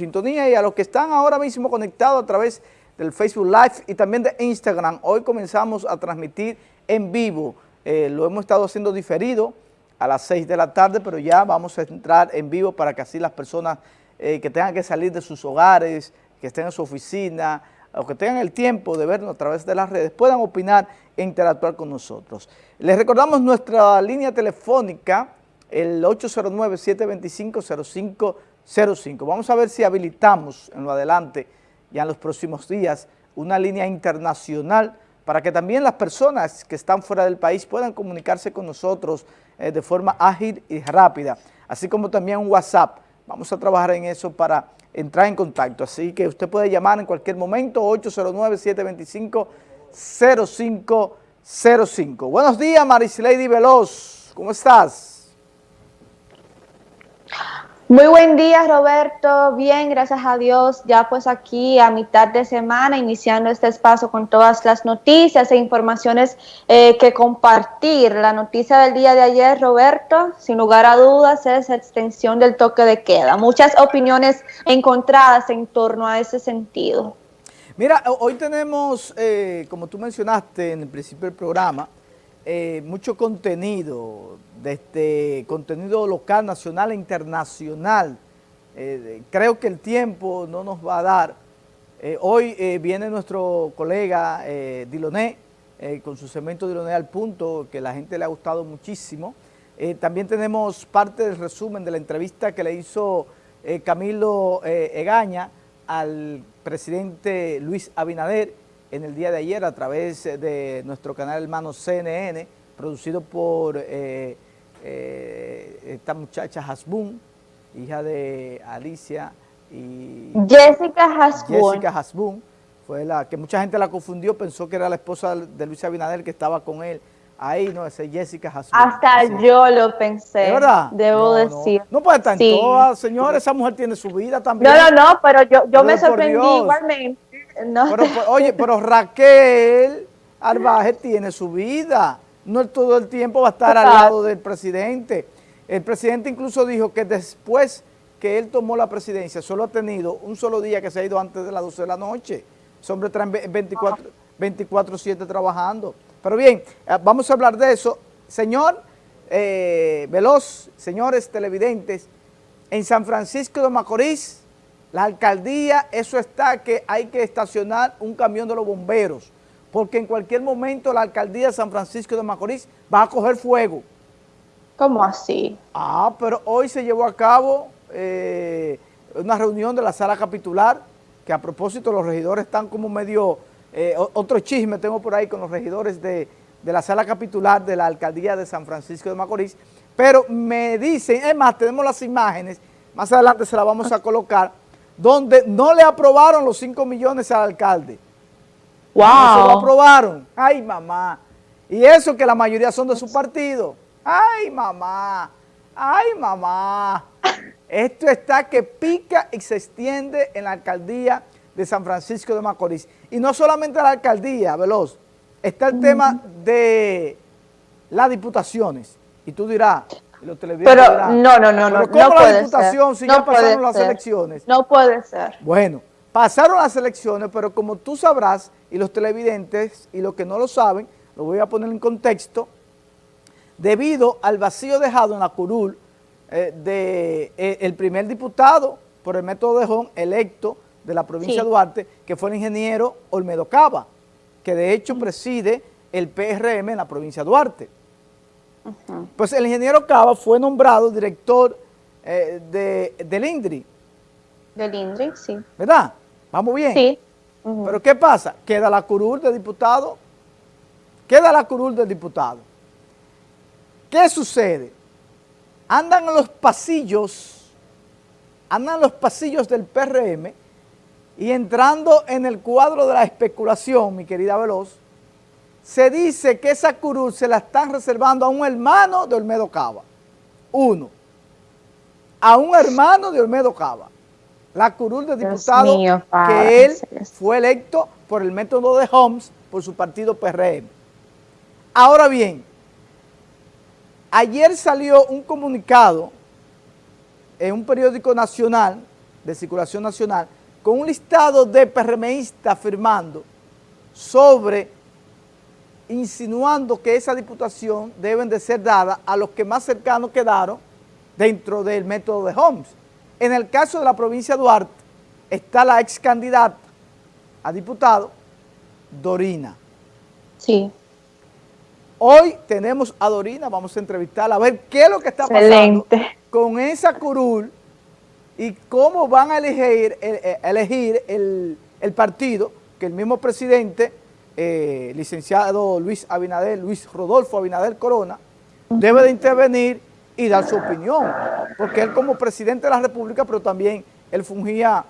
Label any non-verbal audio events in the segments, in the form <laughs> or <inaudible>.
sintonía y a los que están ahora mismo conectados a través del Facebook Live y también de Instagram. Hoy comenzamos a transmitir en vivo, eh, lo hemos estado haciendo diferido a las 6 de la tarde, pero ya vamos a entrar en vivo para que así las personas eh, que tengan que salir de sus hogares, que estén en su oficina, o que tengan el tiempo de vernos a través de las redes, puedan opinar e interactuar con nosotros. Les recordamos nuestra línea telefónica, el 809-725-0505. Vamos a ver si habilitamos en lo adelante, ya en los próximos días, una línea internacional para que también las personas que están fuera del país puedan comunicarse con nosotros eh, de forma ágil y rápida, así como también un WhatsApp. Vamos a trabajar en eso para entrar en contacto. Así que usted puede llamar en cualquier momento, 809-725-0505. Buenos días, Lady Veloz. ¿Cómo estás? Muy buen día, Roberto. Bien, gracias a Dios. Ya pues aquí a mitad de semana, iniciando este espacio con todas las noticias e informaciones eh, que compartir. La noticia del día de ayer, Roberto, sin lugar a dudas, es extensión del toque de queda. Muchas opiniones encontradas en torno a ese sentido. Mira, hoy tenemos, eh, como tú mencionaste en el principio del programa, eh, mucho contenido, este contenido local, nacional e internacional. Eh, creo que el tiempo no nos va a dar. Eh, hoy viene nuestro colega Diloné con su cemento Diloné al punto, que la gente le ha gustado muchísimo. también tenemos parte del resumen de la entrevista que le hizo Camilo Egaña al presidente Luis Abinader, en el día de ayer a través de nuestro canal hermano CNN, producido por eh, eh, esta muchacha Hasbun, hija de Alicia y... Jessica Hasbun. Jessica Hasbun, fue la que mucha gente la confundió, pensó que era la esposa de Luis Abinader que estaba con él. Ahí, no, ese es Jessica Hasbun. Hasta yo lo pensé, ¿De verdad? debo decir. No, puede estar en todas, señores, esa mujer tiene su vida también. No, no, no, pero yo, yo me sorprendí igualmente pero, pues, oye, pero Raquel Arbaje tiene su vida. No todo el tiempo va a estar al lado del presidente. El presidente incluso dijo que después que él tomó la presidencia, solo ha tenido un solo día que se ha ido antes de las 12 de la noche. Ese hombre está 24-7 trabajando. Pero bien, eh, vamos a hablar de eso. Señor eh, Veloz, señores televidentes, en San Francisco de Macorís, la alcaldía, eso está que hay que estacionar un camión de los bomberos, porque en cualquier momento la alcaldía de San Francisco de Macorís va a coger fuego. ¿Cómo así? Ah, pero hoy se llevó a cabo eh, una reunión de la sala capitular, que a propósito los regidores están como medio, eh, otro chisme tengo por ahí con los regidores de, de la sala capitular de la alcaldía de San Francisco de Macorís, pero me dicen, es más, tenemos las imágenes, más adelante se las vamos a colocar, donde no le aprobaron los 5 millones al alcalde. ¡Wow! No se lo aprobaron. ¡Ay, mamá! Y eso que la mayoría son de su partido. ¡Ay, mamá! ¡Ay, mamá! Esto está que pica y se extiende en la alcaldía de San Francisco de Macorís. Y no solamente la alcaldía, Veloz, está el tema de las diputaciones. Y tú dirás, pero no, no, no, no, ¿cómo la diputación si ya pasaron las elecciones? No puede ser. Bueno, pasaron las elecciones, pero como tú sabrás, y los televidentes, y los que no lo saben, lo voy a poner en contexto, debido al vacío dejado en la curul eh, de eh, el primer diputado por el método de Jón electo de la provincia de Duarte, que fue el ingeniero Olmedo Cava, que de hecho preside el PRM en la provincia de Duarte. Pues el ingeniero Cava fue nombrado director eh, de, del INDRI. Del INDRI, sí. ¿Verdad? ¿Vamos bien? Sí. Pero ¿qué pasa? Queda la curul del diputado. Queda la curul del diputado. ¿Qué sucede? Andan en los pasillos, andan en los pasillos del PRM y entrando en el cuadro de la especulación, mi querida Veloz, se dice que esa curul se la están reservando a un hermano de Olmedo Cava. Uno. A un hermano de Olmedo Cava. La curul de diputado que él fue electo por el método de Holmes por su partido PRM. Ahora bien, ayer salió un comunicado en un periódico nacional de circulación nacional, con un listado de PRMistas firmando sobre, insinuando que esa diputación deben de ser dada a los que más cercanos quedaron dentro del método de Holmes. En el caso de la provincia de Duarte, está la ex candidata a diputado, Dorina. Sí. Hoy tenemos a Dorina, vamos a entrevistarla a ver qué es lo que está pasando con esa curul y cómo van a elegir, eh, elegir el, partido que el mismo presidente, eh, licenciado Luis Abinader, Luis Rodolfo Abinader Corona, debe de intervenir y dar su opinión, porque él como presidente de la República, pero también él fungía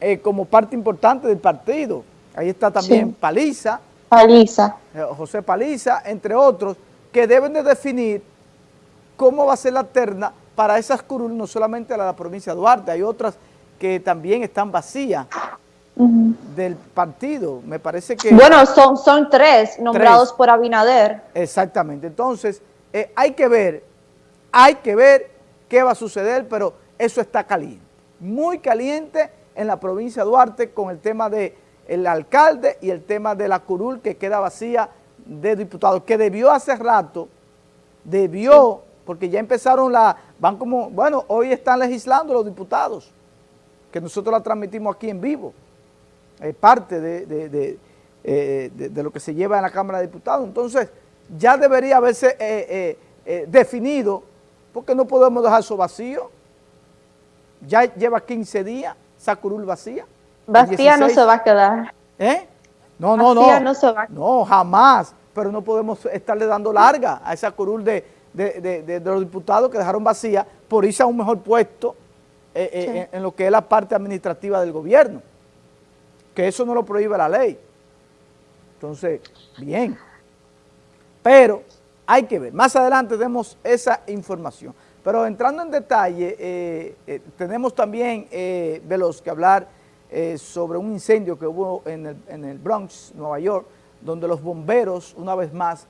eh, como parte importante del partido. Ahí está también Paliza. Paliza. José Paliza, entre otros, que deben de definir cómo va a ser la terna para esas curules, no solamente la de la provincia de Duarte, hay otras que también están vacías del partido. Me parece que... Bueno, son, son tres nombrados por Abinader. Exactamente. Entonces, eh, hay que ver, hay que ver qué va a suceder, pero eso está caliente. Muy caliente en la provincia de Duarte con el tema del el alcalde y el tema de la curul que queda vacía de diputados, que debió hace rato, debió porque ya empezaron la, van como, bueno, hoy están legislando los diputados, que nosotros la transmitimos aquí en vivo, es parte de, eh, de, de, lo que se lleva en la Cámara de Diputados, entonces ya debería haberse eh, eh, definido, porque no podemos dejar eso vacío, ya lleva 15 días, Sacurul vacía. Vacía no se va a quedar. ¿Eh? No, no, no. no se va. No, jamás, pero no podemos estarle dando larga a esa curul de de, los diputados que dejaron vacía por irse a un mejor puesto eh, eh, en, lo que es la parte administrativa del gobierno. Que eso no lo prohíbe la ley. Entonces, bien. Pero hay que ver. Más adelante tenemos esa información. Pero entrando en detalle, eh, tenemos también, Veloz, que hablar sobre un incendio que hubo en el, en el Bronx, Nueva York, donde los bomberos, una vez más,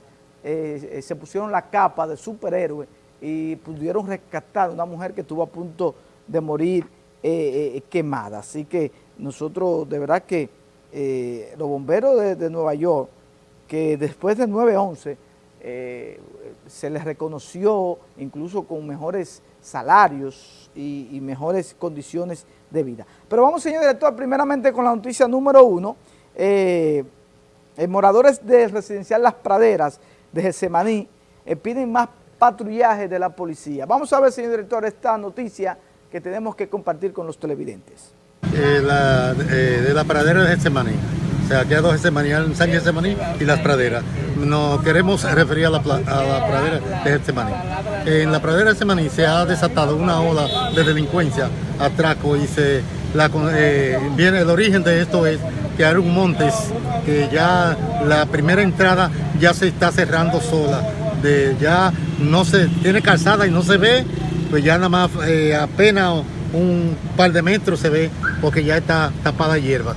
eh, se pusieron la capa de superhéroe y pudieron rescatar a una mujer que estuvo a punto de morir eh, eh, quemada. Así que nosotros, de verdad que los bomberos de, Nueva York, que después del 9-11 se les reconoció incluso con mejores salarios y, mejores condiciones de vida. Pero vamos, señor director, primeramente con la noticia número uno. moradores del residencial Las Praderas de Getsemaní eh, piden más patrullaje de la policía. Vamos a ver, señor director, esta noticia que tenemos que compartir con los televidentes. Eh, eh, de la pradera de Getsemaní. O sea, queda dos Getsemaní, San Getsemaní y las praderas. Nos queremos referir a la, pradera de Getsemaní. En la pradera de Getsemaní se ha desatado una ola de delincuencia, atraco y se la, viene el origen de esto es que un Montes, que ya la primera entrada ya se está cerrando sola, de ya no se tiene calzada y no se ve, pues ya nada más eh, apenas un par de metros se ve porque ya está tapada hierba.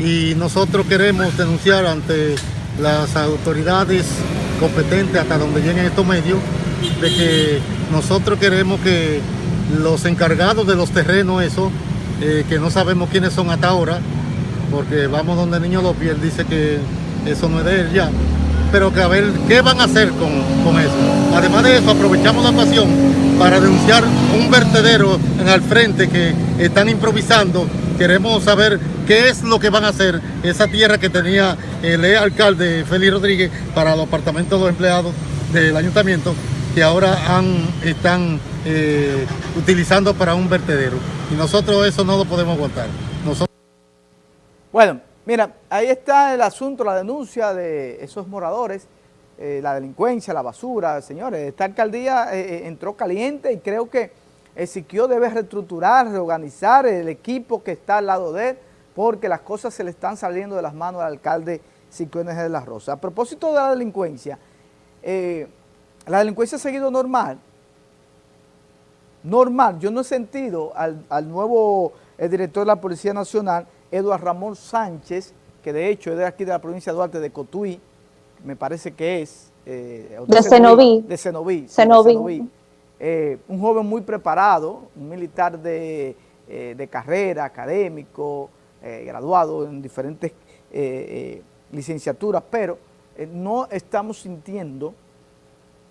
Y nosotros queremos denunciar ante las autoridades competentes hasta donde lleguen estos medios de que nosotros queremos que los encargados de los terrenos, eso, eh, que no sabemos quiénes son hasta ahora, porque vamos donde el niño Lopi, él dice que eso no es de él ya, pero que a ver qué van a hacer con, eso. Además de eso, aprovechamos la ocasión para denunciar un vertedero en el frente que están improvisando. Queremos saber qué es lo que van a hacer esa tierra que tenía el alcalde Félix Rodríguez para los apartamentos de los empleados del ayuntamiento que ahora han, están eh, utilizando para un vertedero. Y nosotros eso no lo podemos aguantar. Bueno, mira, ahí está el asunto, la denuncia de esos moradores, eh, la delincuencia, la basura, señores. Esta alcaldía eh, eh, entró caliente y creo que el Siquio debe reestructurar, reorganizar el equipo que está al lado de él, porque las cosas se le están saliendo de las manos al alcalde Siquio de la Rosa. A propósito de la delincuencia, la delincuencia ha seguido normal, normal. Yo no he sentido al, al nuevo director de la Policía Nacional Eduardo Ramón Sánchez, que de hecho es de aquí de la provincia de Duarte, de Cotuí, me parece que es... Eh, de Cenoví. De Cenoví. Cenoví. Eh, un joven muy preparado, un militar de eh, de carrera, académico, graduado en diferentes licenciaturas, pero no estamos sintiendo,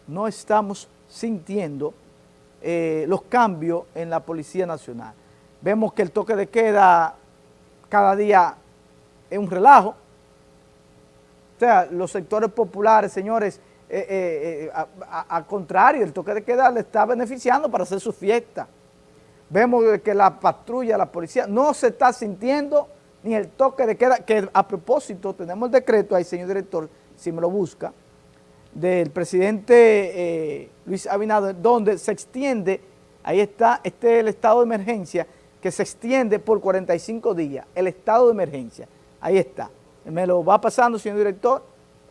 no estamos sintiendo los cambios en la Policía Nacional. Vemos que el toque de queda cada día es un relajo, o sea, los sectores populares, señores, eh, eh, al contrario, el toque de queda le está beneficiando para hacer su fiesta. Vemos que la patrulla, la policía, no se está sintiendo ni el toque de queda, que a propósito tenemos el decreto ahí, señor director, si me lo busca, del presidente eh, Luis Abinader, donde se extiende, ahí está, este es el estado de emergencia, que se extiende por 45 días, el estado de emergencia, ahí está. Me lo va pasando, señor director,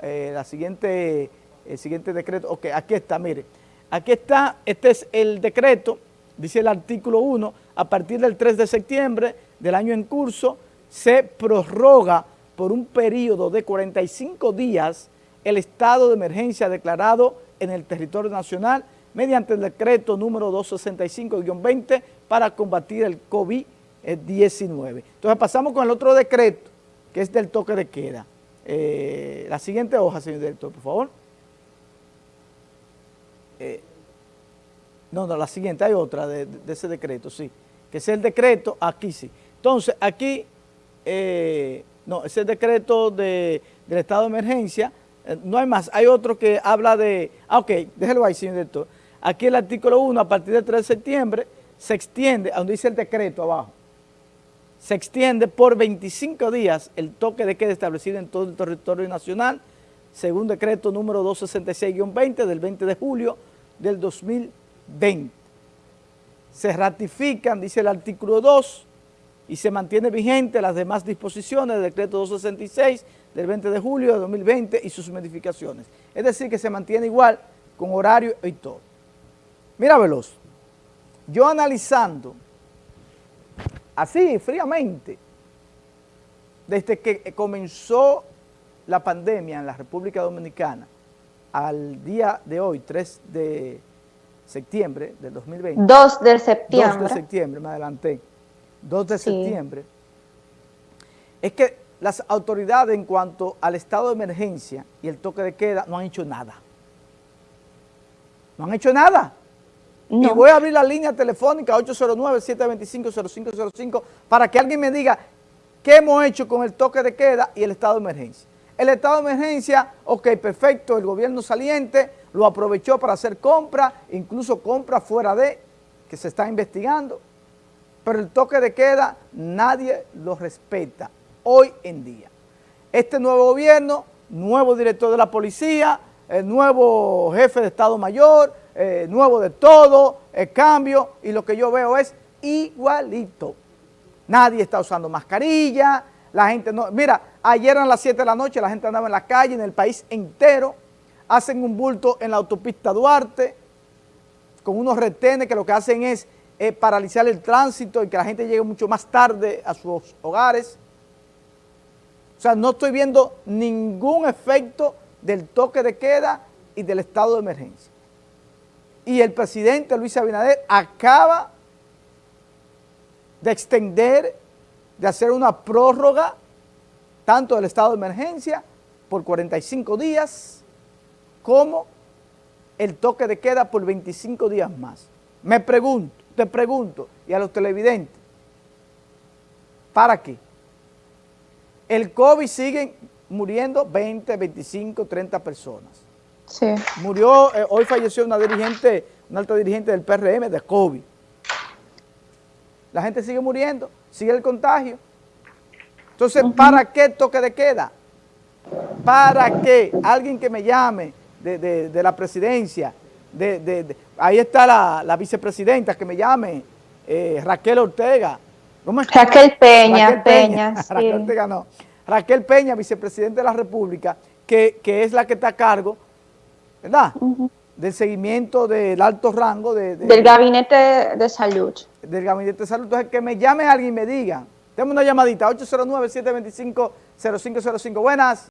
la siguiente el siguiente decreto, ok, aquí está, mire, aquí está, este es el decreto, dice el artículo 1, a partir del 3 de septiembre del año en curso, se prorroga por un periodo de 45 días el estado de emergencia declarado en el territorio nacional mediante el decreto número 265-20 para combatir el COVID-19. Entonces pasamos con el otro decreto, que es del toque de queda. Eh, la siguiente hoja, señor director, por favor. Eh, no, no, la siguiente, hay otra de, ese decreto, sí, que es el decreto, aquí sí. Entonces, aquí, eh, no, ese decreto de, del estado de emergencia, no hay más, hay otro que habla de, ah, ok, déjelo ahí, señor director. Aquí el artículo 1, a partir del 3 de septiembre, se extiende, a donde dice el decreto abajo, se extiende por 25 días el toque de queda establecido en todo el territorio nacional, según decreto número 266-20 del 20 de julio del 2020. Se ratifican, dice el artículo 2, y se mantiene vigente las demás disposiciones del decreto 266 del 20 de julio de 2020 y sus modificaciones. Es decir, que se mantiene igual con horario y todo. Mira, Veloz, yo analizando así, fríamente, desde que comenzó la pandemia en la República Dominicana, al día de hoy, 3 de septiembre del 2020. 2 de septiembre. 2 de septiembre, me adelanté. 2 de septiembre. Es que las autoridades en cuanto al estado de emergencia y el toque de queda no han hecho nada. No han hecho nada. Y voy a abrir la línea telefónica 809-725-0505 para que alguien me diga qué hemos hecho con el toque de queda y el estado de emergencia. El estado de emergencia, ok, perfecto, el gobierno saliente lo aprovechó para hacer compras, incluso compras fuera de, que se está investigando, pero el toque de queda nadie lo respeta hoy en día. Este nuevo gobierno, nuevo director de la policía, el nuevo jefe de Estado Mayor, eh, nuevo de todo, el cambio, y lo que yo veo es igualito. Nadie está usando mascarilla, la gente no... Mira, ayer a las 7 de la noche la gente andaba en la calle, en el país entero, hacen un bulto en la autopista Duarte, con unos retenes que lo que hacen es eh, paralizar el tránsito y que la gente llegue mucho más tarde a sus hogares. O sea, no estoy viendo ningún efecto del toque de queda y del estado de emergencia. Y el presidente Luis Abinader acaba de extender de hacer una prórroga tanto del estado de emergencia por 45 días como el toque de queda por 25 días más. Me pregunto, te pregunto, y a los televidentes, ¿para qué? El COVID sigue muriendo 20, 25, 30 personas. Sí. Murió, eh, hoy falleció una dirigente, una alta dirigente del PRM de COVID. La gente sigue muriendo, sigue el contagio. Entonces, ¿para qué toque de queda? ¿Para qué? Alguien que me llame de, la presidencia, de, ahí está la, vicepresidenta, que me llame, eh, Raquel Ortega. Raquel Peña, Raquel Peña, <laughs> Raquel Ortega no. Raquel Peña, vicepresidenta de la República, que, es la que está a cargo, ¿verdad? Del seguimiento del alto rango de, del gabinete de salud. Del gabinete de salud. Entonces, que me llame alguien y me diga, tenemos una llamadita, 809-725-0505. Buenas.